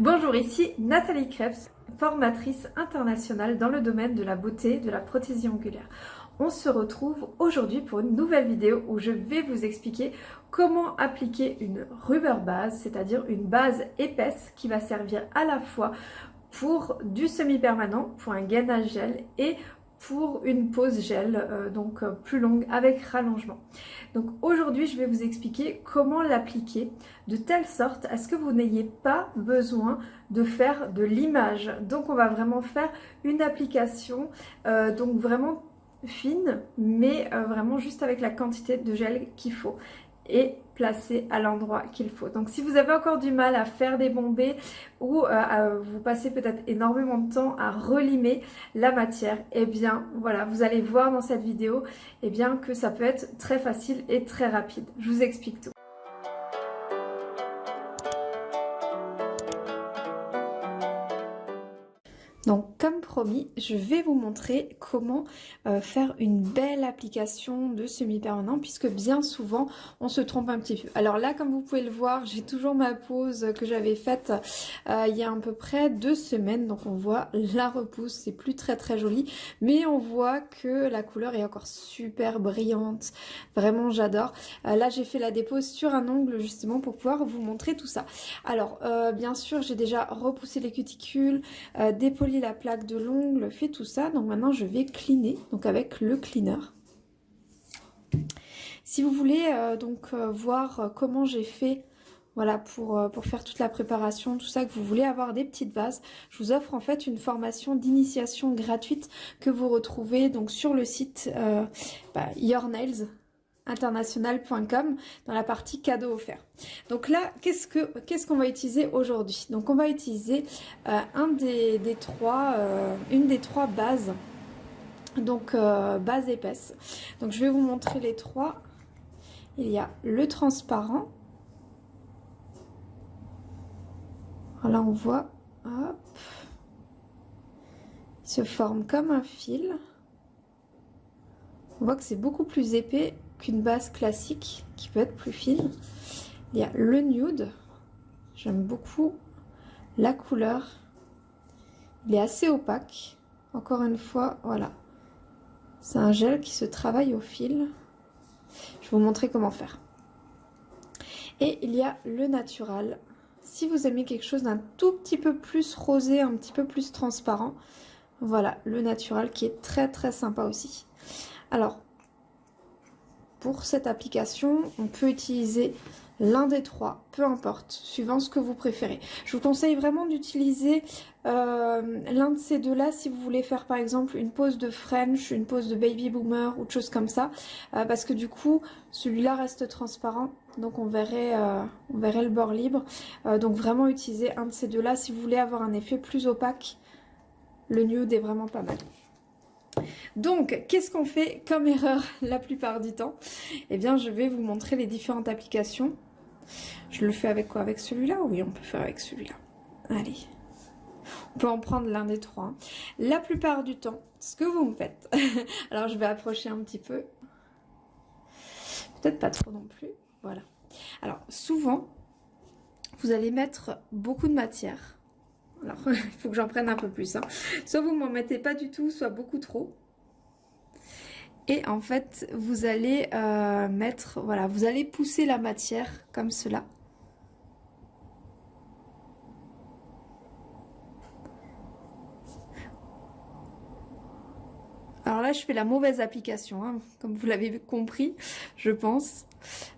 Bonjour, ici Nathalie Krebs, formatrice internationale dans le domaine de la beauté, de la prothésie angulaire. On se retrouve aujourd'hui pour une nouvelle vidéo où je vais vous expliquer comment appliquer une rubber base, c'est-à-dire une base épaisse qui va servir à la fois pour du semi-permanent, pour un gainage gel et pour une pause gel, euh, donc euh, plus longue avec rallongement. Donc aujourd'hui je vais vous expliquer comment l'appliquer de telle sorte à ce que vous n'ayez pas besoin de faire de l'image. Donc on va vraiment faire une application euh, donc vraiment fine mais vraiment juste avec la quantité de gel qu'il faut et placé à l'endroit qu'il faut. Donc si vous avez encore du mal à faire des bombées ou euh, vous passez peut-être énormément de temps à relimer la matière, eh bien voilà, vous allez voir dans cette vidéo eh bien, que ça peut être très facile et très rapide. Je vous explique tout. Donc comme promis, je vais vous montrer comment euh, faire une belle application de semi-permanent puisque bien souvent on se trompe un petit peu. Alors là comme vous pouvez le voir, j'ai toujours ma pose que j'avais faite euh, il y a à peu près deux semaines. Donc on voit la repousse, c'est plus très très joli mais on voit que la couleur est encore super brillante. Vraiment j'adore. Euh, là j'ai fait la dépose sur un ongle justement pour pouvoir vous montrer tout ça. Alors bien sûr j'ai déjà repoussé les cuticules, la plaque de l'ongle, fait tout ça. Donc maintenant je vais cleaner, donc avec le cleaner. Si vous voulez euh, donc euh, voir euh, comment j'ai fait voilà, pour, pour faire toute la préparation, tout ça, que vous voulez avoir des petites vases, je vous offre en fait une formation d'initiation gratuite que vous retrouvez donc sur le site bah, Your Nails, international.com dans la partie cadeau offert. Donc là, qu'est-ce que qu'est-ce qu'on va utiliser aujourd'hui? Donc on va utiliser euh, euh, une des trois bases, donc euh, base épaisse. Donc je vais vous montrer les trois. Il y a le transparent. Là on voit, il se forme comme un fil. On voit que c'est beaucoup plus épais qu'une base classique qui peut être plus fine. Il y a le nude. J'aime beaucoup la couleur. Il est assez opaque. Encore une fois, voilà. C'est un gel qui se travaille au fil. Je vais vous montrer comment faire. Et il y a le natural. Si vous aimez quelque chose d'un tout petit peu plus rosé, un petit peu plus transparent, voilà, le natural qui est très très sympa aussi. Alors, pour cette application, on peut utiliser l'un des trois, peu importe, suivant ce que vous préférez. Je vous conseille vraiment d'utiliser euh, l'un de ces deux-là si vous voulez faire par exemple une pose de French, une pose de Baby Boomer ou de choses comme ça, euh, parce que du coup, celui-là reste transparent, donc on verrait, euh, on verrait le bord libre. donc vraiment utiliser un de ces deux-là si vous voulez avoir un effet plus opaque. Le nude est vraiment pas mal. Donc, qu'est-ce qu'on fait comme erreur la plupart du temps? Eh bien, je vais vous montrer les différentes applications. Je le fais avec quoi? Avec celui-là? Oui, on peut faire avec celui-là. Allez. On peut en prendre l'un des trois. La plupart du temps, ce que vous me faites... Alors, je vais approcher un petit peu. Peut-être pas trop non plus. Voilà. Alors, souvent, vous allez mettre beaucoup de matière alors, il faut que j'en prenne un peu plus. Hein. Soit vous m'en mettez pas du tout, soit beaucoup trop. Et en fait, vous allez euh, mettre, voilà, vous allez pousser la matière comme cela. Alors là, je fais la mauvaise application, hein, comme vous l'avez compris, je pense.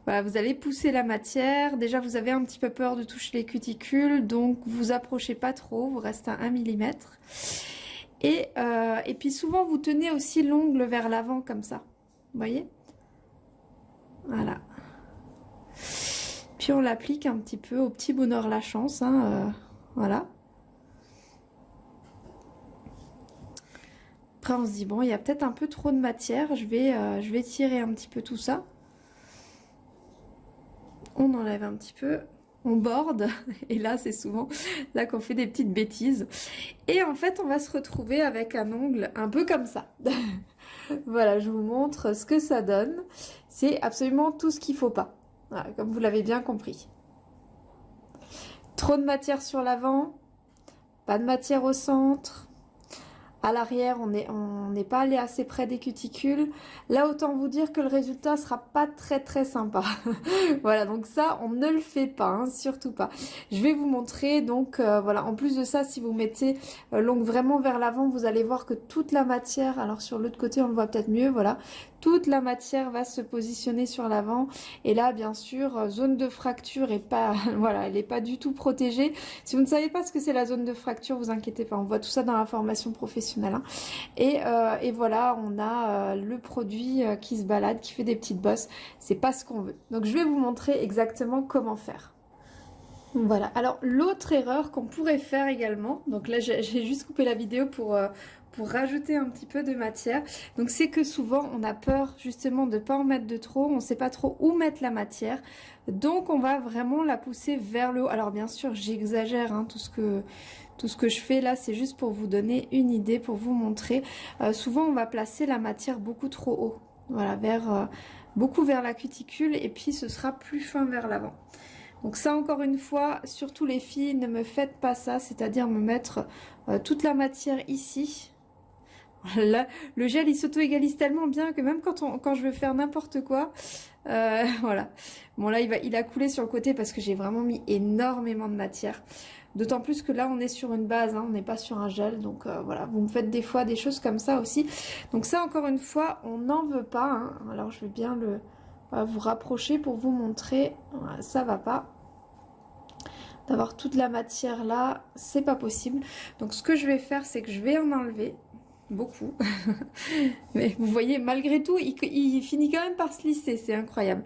Voilà, vous allez pousser la matière. Déjà, vous avez un petit peu peur de toucher les cuticules, donc vous approchez pas trop, vous restez à 1 mm. Et, euh, et puis souvent, vous tenez aussi l'ongle vers l'avant comme ça. Vous voyez? Voilà. Puis on l'applique un petit peu au petit bonheur la chance. Hein, euh, voilà. On se dit, bon, il y a peut-être un peu trop de matière. Je vais, euh, je vais tirer un petit peu tout ça on enlève un petit peu, on borde, et là c'est souvent là qu'on fait des petites bêtises. Et en fait on va se retrouver avec un ongle un peu comme ça. voilà, je vous montre ce que ça donne. C'est absolument tout ce qu'il faut pas, comme vous l'avez bien compris. Trop de matière sur l'avant, pas de matière au centre, à l'arrière, on n'est pas allé assez près des cuticules. Là, autant vous dire que le résultat sera pas très très sympa. voilà, donc ça, on ne le fait pas, hein, surtout pas. Je vais vous montrer, donc euh, voilà, en plus de ça, si vous mettez euh, l'ongle vraiment vers l'avant, vous allez voir que toute la matière, alors sur l'autre côté, on le voit peut-être mieux, voilà, toute la matière va se positionner sur l'avant. Et là, bien sûr, euh, zone de fracture est pas, voilà, elle n'est pas du tout protégée. Si vous ne savez pas ce que c'est la zone de fracture, vous inquiétez pas, on voit tout ça dans la formation professionnelle. Hein. Euh, et, voilà, on a euh, le produit qui se balade, qui fait des petites bosses. C'est pas ce qu'on veut. Donc je vais vous montrer exactement comment faire. Voilà, alors l'autre erreur qu'on pourrait faire également, donc là j'ai juste coupé la vidéo pour, pour rajouter un petit peu de matière. Donc c'est que souvent on a peur justement de ne pas en mettre de trop, on ne sait pas trop où mettre la matière. Donc on va vraiment la pousser vers le haut. Alors bien sûr j'exagère hein, tout ce que... Tout ce que je fais là, c'est juste pour vous donner une idée, pour vous montrer. Euh, souvent, on va placer la matière beaucoup trop haut. Voilà, vers, euh, beaucoup vers la cuticule et puis ce sera plus fin vers l'avant. Donc ça, encore une fois, surtout les filles, ne me faites pas ça, c'est-à-dire me mettre euh, toute la matière ici le gel, il s'auto-égalise tellement bien que même quand, je veux faire n'importe quoi, euh, voilà. Bon, là, il, va, il a coulé sur le côté parce que j'ai vraiment mis énormément de matière. D'autant plus que là, on est sur une base, hein, on n'est pas sur un gel. Donc euh, voilà, vous me faites des fois des choses comme ça aussi. Donc ça, encore une fois, on n'en veut pas. Hein. Alors, je vais bien vous rapprocher pour vous montrer. ça va pas d'avoir toute la matière là, c'est pas possible. Donc ce que je vais faire, c'est que je vais en enlever beaucoup. Mais vous voyez, malgré tout, il, finit quand même par se lisser, c'est incroyable.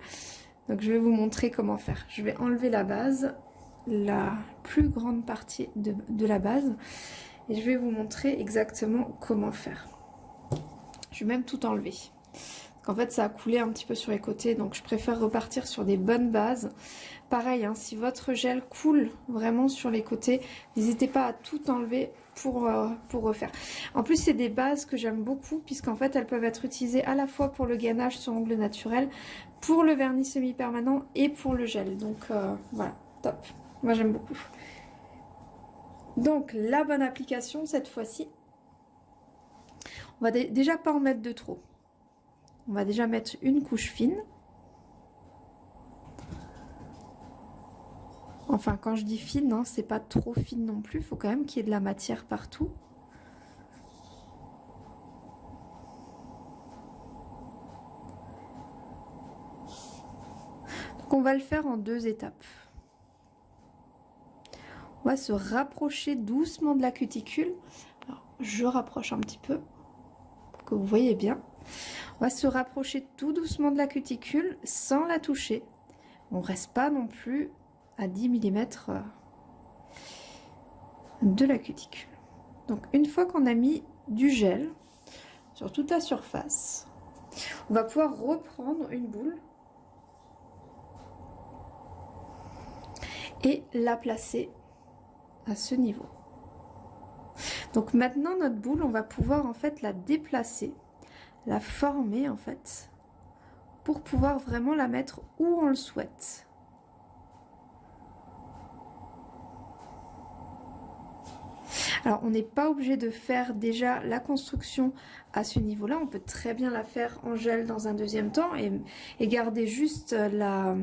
Donc je vais vous montrer comment faire. Je vais enlever la base, la plus grande partie de, de la base, et je vais vous montrer exactement comment faire. Je vais même tout enlever. En fait, ça a coulé un petit peu sur les côtés, donc je préfère repartir sur des bonnes bases. Pareil, hein, si votre gel coule vraiment sur les côtés, n'hésitez pas à tout enlever pour, euh, pour refaire. En plus, c'est des bases que j'aime beaucoup, puisqu'en fait, elles peuvent être utilisées à la fois pour le gainage sur ongle naturel, pour le vernis semi-permanent et pour le gel. Donc euh, voilà, top. Moi, j'aime beaucoup. Donc, la bonne application, cette fois-ci, on va déjà pas en mettre de trop. On va déjà mettre une couche fine. Enfin, quand je dis fine, hein, c'est pas trop fine non plus. Il faut quand même qu'il y ait de la matière partout. Donc on va le faire en deux étapes. On va se rapprocher doucement de la cuticule. je rapproche un petit peu pour que vous voyez bien. On va se rapprocher tout doucement de la cuticule sans la toucher. On reste pas non plus à 10 mm euh, de la cuticule. Donc une fois qu'on a mis du gel sur toute la surface, on va pouvoir reprendre une boule et la placer à ce niveau. Donc maintenant notre boule, on va pouvoir en fait la déplacer, la former en fait, pour pouvoir vraiment la mettre où on le souhaite. Alors, on n'est pas obligé de faire déjà la construction à ce niveau-là. On peut très bien la faire en gel dans un deuxième temps et, garder juste la,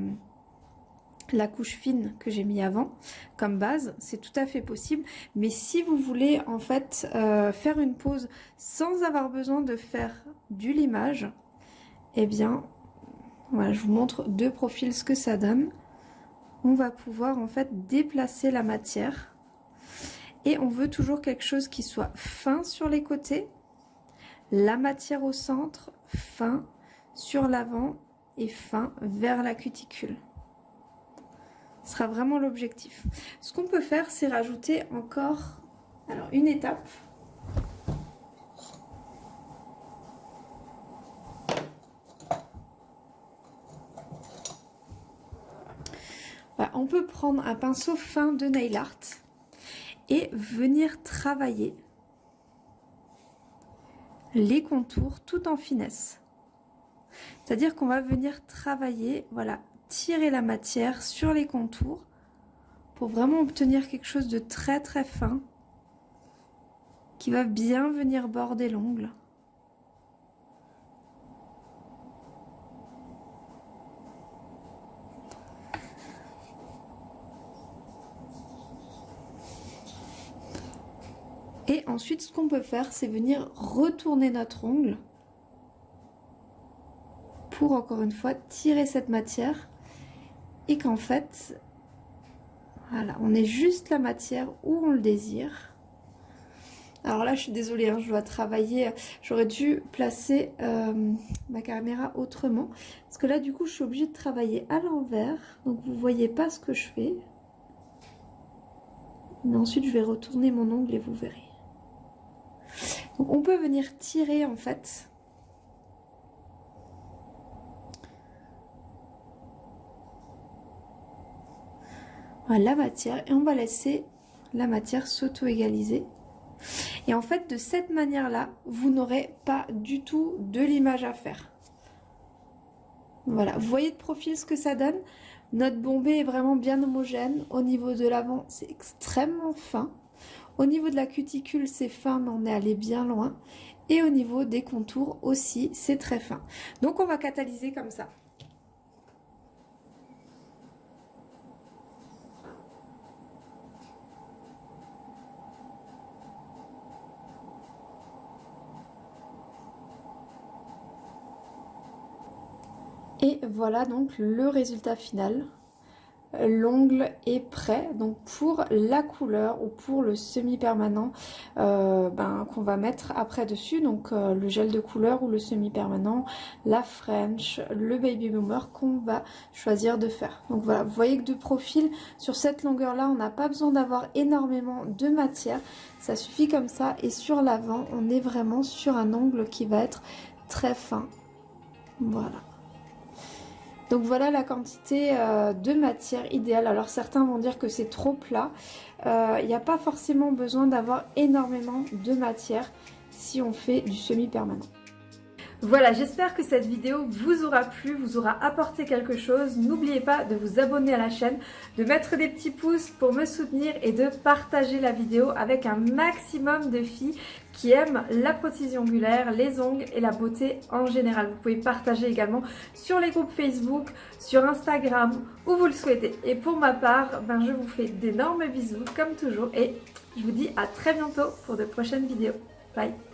la couche fine que j'ai mis avant comme base, c'est tout à fait possible. Mais si vous voulez en fait euh, faire une pause sans avoir besoin de faire du limage, eh bien, voilà, je vous montre deux profils ce que ça donne. On va pouvoir en fait déplacer la matière et on veut toujours quelque chose qui soit fin sur les côtés, la matière au centre, fin sur l'avant et fin vers la cuticule. Ce sera vraiment l'objectif. Ce qu'on peut faire, c'est rajouter encore alors une étape. on peut prendre un pinceau fin de nail art et venir travailler les contours tout en finesse. C'est-à-dire qu'on va venir travailler, voilà, tirer la matière sur les contours pour vraiment obtenir quelque chose de très très fin qui va bien venir border l'ongle. Et ensuite, ce qu'on peut faire, c'est venir retourner notre ongle pour, encore une fois, tirer cette matière et qu'en fait, voilà, on est juste la matière où on le désire. Alors là, je suis désolée, hein, je dois travailler. J'aurais dû placer euh, ma caméra autrement. Parce que là, du coup, je suis obligée de travailler à l'envers. Donc, vous voyez pas ce que je fais. Mais ensuite, je vais retourner mon ongle et vous verrez. On peut venir tirer, en fait, la matière et on va laisser la matière s'auto-égaliser. Et en fait, de cette manière-là, vous n'aurez pas du tout de l'image à faire. Voilà, vous voyez de profil ce que ça donne Notre bombée est vraiment bien homogène. Au niveau de l'avant, c'est extrêmement fin. Au niveau de la cuticule, c'est fin, mais on est allé bien loin. Et au niveau des contours aussi, c'est très fin. Donc on va catalyser comme ça. Et voilà donc le résultat final. L'ongle est prêt donc pour la couleur ou pour le semi-permanent euh, ben, qu'on va mettre après dessus. Donc euh, le gel de couleur ou le semi-permanent, la French, le Baby Boomer qu'on va choisir de faire. Donc voilà, vous voyez que de profil sur cette longueur là, on n'a pas besoin d'avoir énormément de matière. Ça suffit comme ça et sur l'avant, on est vraiment sur un ongle qui va être très fin. Voilà. Donc voilà la quantité euh, de matière idéale. Alors certains vont dire que c'est trop plat. Euh, il n'y a pas forcément besoin d'avoir énormément de matière si on fait du semi-permanent. Voilà, j'espère que cette vidéo vous aura plu, vous aura apporté quelque chose. N'oubliez pas de vous abonner à la chaîne, de mettre des petits pouces pour me soutenir et de partager la vidéo avec un maximum de filles qui aiment la prothèse ongulaire, les ongles et la beauté en général. Vous pouvez partager également sur les groupes Facebook, sur Instagram, où vous le souhaitez. Et pour ma part, ben, je vous fais d'énormes bisous comme toujours et je vous dis à très bientôt pour de prochaines vidéos. Bye